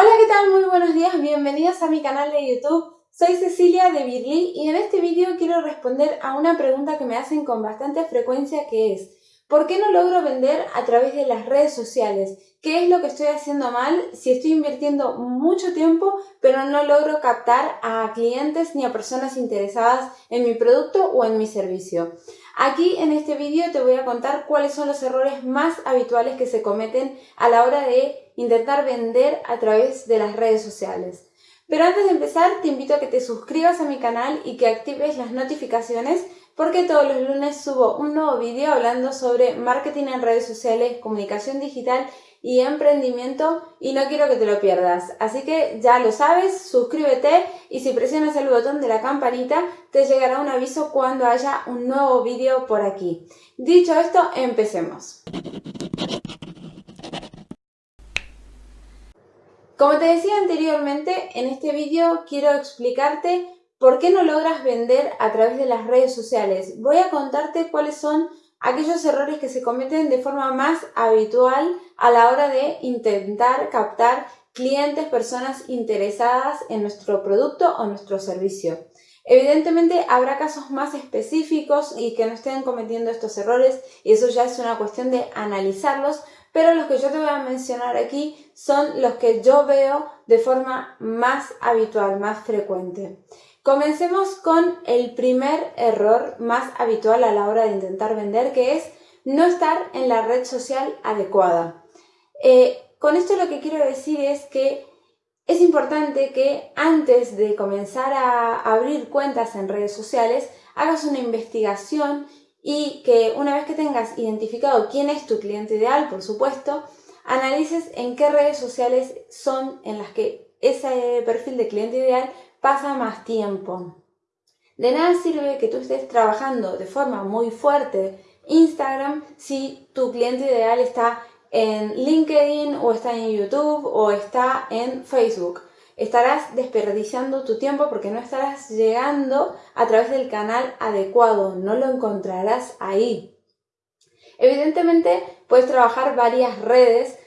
Hola, ¿qué tal? Muy buenos días, bienvenidos a mi canal de YouTube. Soy Cecilia de Birly y en este vídeo quiero responder a una pregunta que me hacen con bastante frecuencia que es ¿Por qué no logro vender a través de las redes sociales? ¿Qué es lo que estoy haciendo mal si estoy invirtiendo mucho tiempo pero no logro captar a clientes ni a personas interesadas en mi producto o en mi servicio? Aquí en este vídeo te voy a contar cuáles son los errores más habituales que se cometen a la hora de intentar vender a través de las redes sociales. Pero antes de empezar te invito a que te suscribas a mi canal y que actives las notificaciones porque todos los lunes subo un nuevo vídeo hablando sobre marketing en redes sociales, comunicación digital y emprendimiento y no quiero que te lo pierdas. Así que ya lo sabes, suscríbete y si presionas el botón de la campanita te llegará un aviso cuando haya un nuevo vídeo por aquí. Dicho esto, empecemos. Como te decía anteriormente, en este vídeo quiero explicarte ¿Por qué no logras vender a través de las redes sociales? Voy a contarte cuáles son aquellos errores que se cometen de forma más habitual a la hora de intentar captar clientes, personas interesadas en nuestro producto o nuestro servicio. Evidentemente habrá casos más específicos y que no estén cometiendo estos errores y eso ya es una cuestión de analizarlos, pero los que yo te voy a mencionar aquí son los que yo veo de forma más habitual, más frecuente. Comencemos con el primer error más habitual a la hora de intentar vender, que es no estar en la red social adecuada. Eh, con esto lo que quiero decir es que es importante que antes de comenzar a abrir cuentas en redes sociales, hagas una investigación y que una vez que tengas identificado quién es tu cliente ideal, por supuesto, analices en qué redes sociales son en las que ese perfil de cliente ideal pasa más tiempo. De nada sirve que tú estés trabajando de forma muy fuerte Instagram si tu cliente ideal está en LinkedIn o está en YouTube o está en Facebook. Estarás desperdiciando tu tiempo porque no estarás llegando a través del canal adecuado, no lo encontrarás ahí. Evidentemente puedes trabajar varias redes.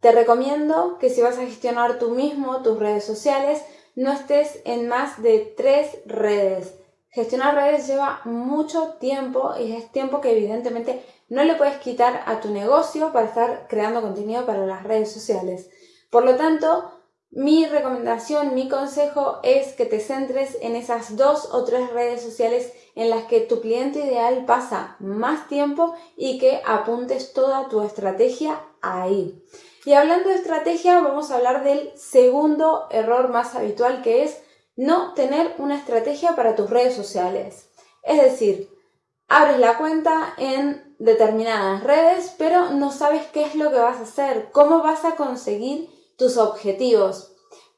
Te recomiendo que si vas a gestionar tú mismo tus redes sociales, no estés en más de tres redes. Gestionar redes lleva mucho tiempo y es tiempo que evidentemente no le puedes quitar a tu negocio para estar creando contenido para las redes sociales. Por lo tanto, mi recomendación, mi consejo es que te centres en esas dos o tres redes sociales en las que tu cliente ideal pasa más tiempo y que apuntes toda tu estrategia ahí. Y hablando de estrategia, vamos a hablar del segundo error más habitual que es no tener una estrategia para tus redes sociales. Es decir, abres la cuenta en determinadas redes, pero no sabes qué es lo que vas a hacer, cómo vas a conseguir tus objetivos.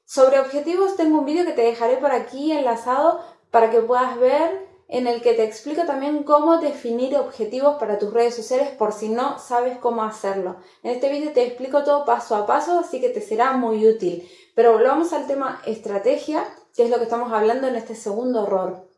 Sobre objetivos tengo un vídeo que te dejaré por aquí enlazado para que puedas ver en el que te explico también cómo definir objetivos para tus redes sociales por si no sabes cómo hacerlo. En este vídeo te explico todo paso a paso, así que te será muy útil. Pero volvamos al tema estrategia, que es lo que estamos hablando en este segundo error.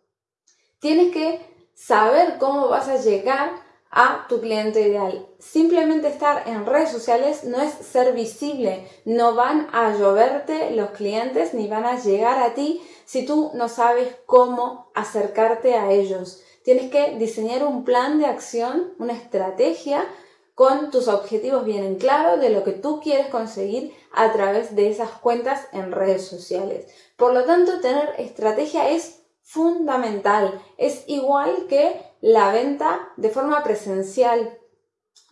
Tienes que saber cómo vas a llegar a tu cliente ideal. Simplemente estar en redes sociales no es ser visible, no van a lloverte los clientes ni van a llegar a ti si tú no sabes cómo acercarte a ellos. Tienes que diseñar un plan de acción, una estrategia con tus objetivos bien en claro de lo que tú quieres conseguir a través de esas cuentas en redes sociales. Por lo tanto, tener estrategia es fundamental. Es igual que la venta de forma presencial.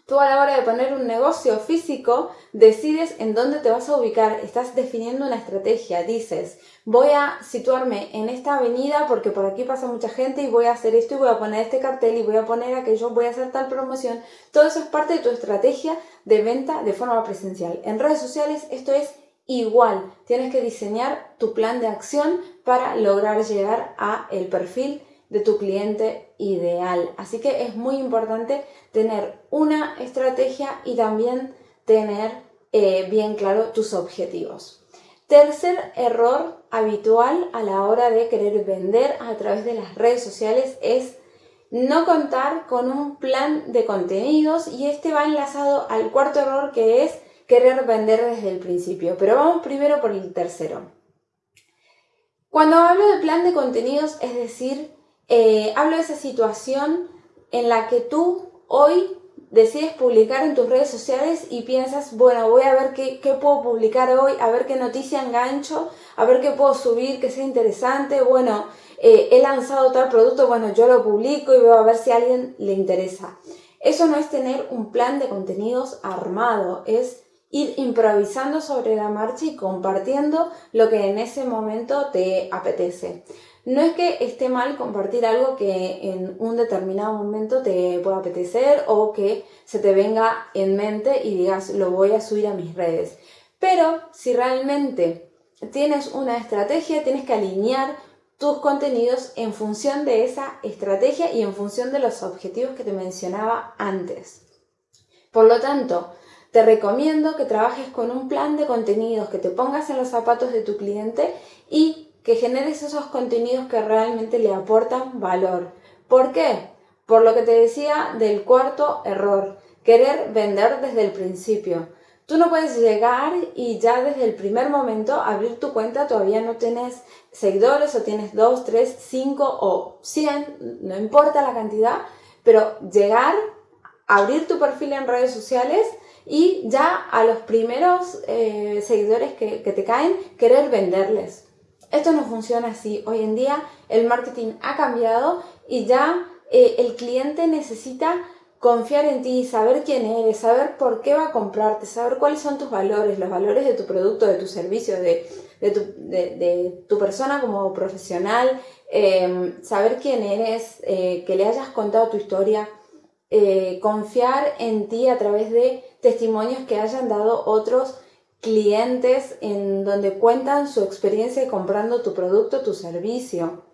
Tú a la hora de poner un negocio físico decides en dónde te vas a ubicar, estás definiendo una estrategia, dices, voy a situarme en esta avenida porque por aquí pasa mucha gente y voy a hacer esto y voy a poner este cartel y voy a poner aquello, voy a hacer tal promoción. Todo eso es parte de tu estrategia de venta de forma presencial. En redes sociales esto es igual, tienes que diseñar tu plan de acción para lograr llegar a el perfil de tu cliente ideal. Así que es muy importante tener una estrategia y también tener eh, bien claro tus objetivos. Tercer error habitual a la hora de querer vender a través de las redes sociales es no contar con un plan de contenidos y este va enlazado al cuarto error que es querer vender desde el principio. Pero vamos primero por el tercero. Cuando hablo de plan de contenidos, es decir, eh, hablo de esa situación en la que tú hoy decides publicar en tus redes sociales y piensas, bueno, voy a ver qué, puedo publicar hoy, a ver qué noticia engancho, a ver qué puedo subir que sea interesante, bueno, eh, he lanzado tal producto, bueno, yo lo publico y veo a ver si a alguien le interesa. Eso no es tener un plan de contenidos armado, es ir improvisando sobre la marcha y compartiendo lo que en ese momento te apetece. No es que esté mal compartir algo que en un determinado momento te pueda apetecer o que se te venga en mente y digas lo voy a subir a mis redes. Pero si realmente tienes una estrategia, tienes que alinear tus contenidos en función de esa estrategia y en función de los objetivos que te mencionaba antes. Por lo tanto, te recomiendo que trabajes con un plan de contenidos, que te pongas en los zapatos de tu cliente y que generes esos contenidos que realmente le aportan valor. ¿Por qué? Por lo que te decía del cuarto error, querer vender desde el principio. Tú no puedes llegar y ya desde el primer momento abrir tu cuenta, todavía no tienes seguidores o tienes 2, 3, 5 o 100, no importa la cantidad, pero llegar, abrir tu perfil en redes sociales y ya a los primeros eh, seguidores que, te caen, querer venderles. Esto no funciona así. Hoy en día el marketing ha cambiado y ya eh, el cliente necesita confiar en ti, saber quién eres, saber por qué va a comprarte, saber cuáles son tus valores, los valores de tu producto, de tu servicio, de, tu, persona como profesional, em, saber quién eres, eh, que le hayas contado tu historia, eh, confiar en ti a través de testimonios que hayan dado otros clientes en donde cuentan su experiencia comprando tu producto, tu servicio.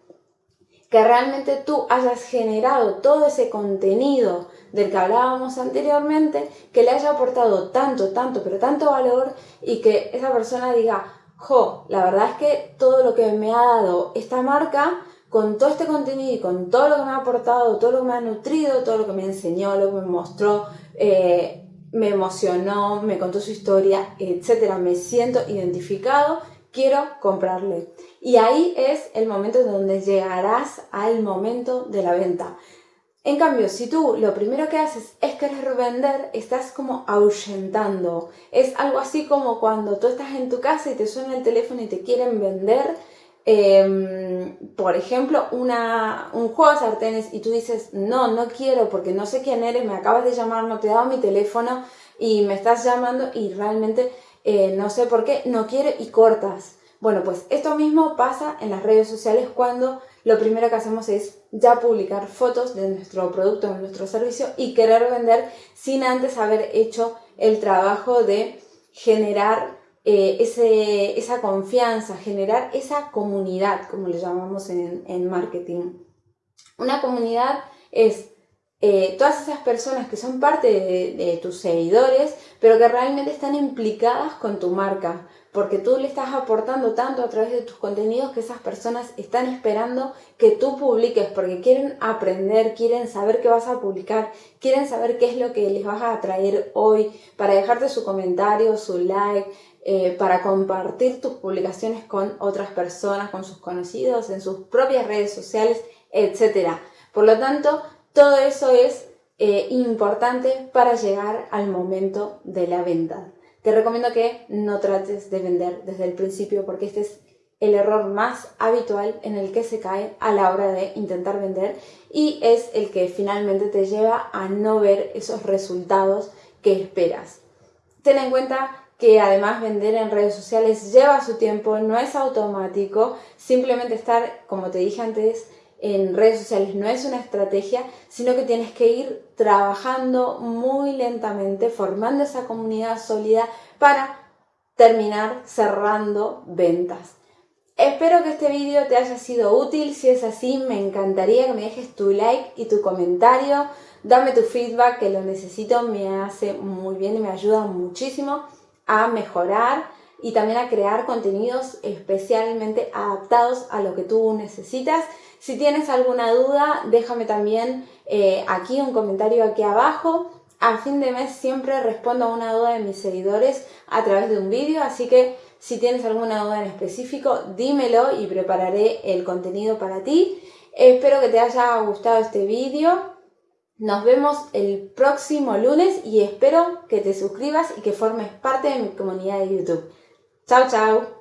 Que realmente tú hayas generado todo ese contenido del que hablábamos anteriormente, que le haya aportado tanto, tanto, pero tanto valor y que esa persona diga, jo, la verdad es que todo lo que me ha dado esta marca, con todo este contenido y con todo lo que me ha aportado, todo lo que me ha nutrido, todo lo que me enseñó, lo que me mostró, eh, me emocionó, me contó su historia, etcétera, me siento identificado, quiero comprarle. Y ahí es el momento donde llegarás al momento de la venta. En cambio, si tú lo primero que haces es querer vender, estás como ahuyentando. Es algo así como cuando tú estás en tu casa y te suena el teléfono y te quieren vender Em, por ejemplo, una, un juego de sartenes y tú dices, no, no quiero porque no sé quién eres, me acabas de llamar, no te he dado mi teléfono y me estás llamando y realmente eh, no sé por qué, no quiero y cortas. Bueno, pues esto mismo pasa en las redes sociales cuando lo primero que hacemos es ya publicar fotos de nuestro producto, de nuestro servicio y querer vender sin antes haber hecho el trabajo de generar eh, esa confianza, generar esa comunidad, como le llamamos en, marketing. Una comunidad es eh, todas esas personas que son parte de, tus seguidores, pero que realmente están implicadas con tu marca, porque tú le estás aportando tanto a través de tus contenidos que esas personas están esperando que tú publiques, porque quieren aprender, quieren saber qué vas a publicar, quieren saber qué es lo que les vas a traer hoy, para dejarte su comentario, su like, eh, para compartir tus publicaciones con otras personas, con sus conocidos, en sus propias redes sociales, etc. Por lo tanto, todo eso es eh, importante para llegar al momento de la venta. Te recomiendo que no trates de vender desde el principio porque este es el error más habitual en el que se cae a la hora de intentar vender y es el que finalmente te lleva a no ver esos resultados que esperas. Ten en cuenta que además vender en redes sociales lleva su tiempo, no es automático, simplemente estar, como te dije antes, en redes sociales no es una estrategia, sino que tienes que ir trabajando muy lentamente, formando esa comunidad sólida para terminar cerrando ventas. Espero que este vídeo te haya sido útil, si es así me encantaría que me dejes tu like y tu comentario, dame tu feedback que lo necesito, me hace muy bien y me ayuda muchísimo a mejorar y también a crear contenidos especialmente adaptados a lo que tú necesitas. Si tienes alguna duda, déjame también eh, aquí un comentario aquí abajo a fin de mes siempre respondo a una duda de mis seguidores a través de un vídeo, así que si tienes alguna duda en específico, dímelo y prepararé el contenido para ti. Espero que te haya gustado este vídeo. Nos vemos el próximo lunes y espero que te suscribas y que formes parte de mi comunidad de YouTube. Chao, chao.